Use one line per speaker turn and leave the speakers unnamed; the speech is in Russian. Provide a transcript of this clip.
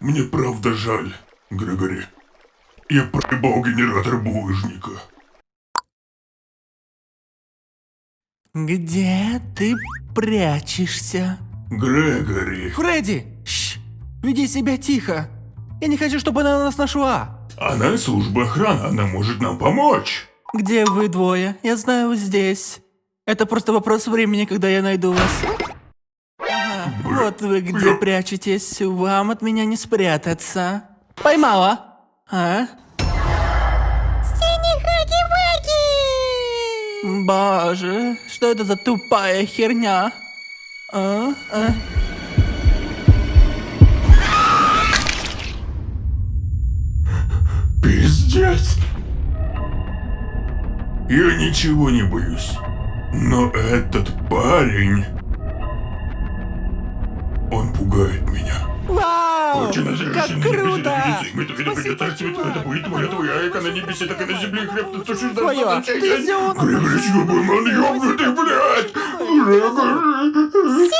Мне правда жаль, Грегори. Я проебал генератор булыжника.
Где ты прячешься?
Грегори,
Фредди! Шш! Веди себя тихо! Я не хочу, чтобы она нас нашла!
она служба охраны, она может нам помочь.
Где вы двое? Я знаю, здесь. Это просто вопрос времени, когда я найду вас. Вот вы где прячетесь. Вам от меня не спрятаться. Поймала? А? Боже, что это за тупая херня? А? А?
Пиздец. Я ничего не боюсь. Но этот парень... Он пугает меня.
Вау! Как круто!
Это царствие, это будет моя твоя, как на небесе, так и на земле, хлеб, ты тушишь
Твоё, ты зёна.
Грегори, ёбаный, ёбнутый, блядь! Грегори!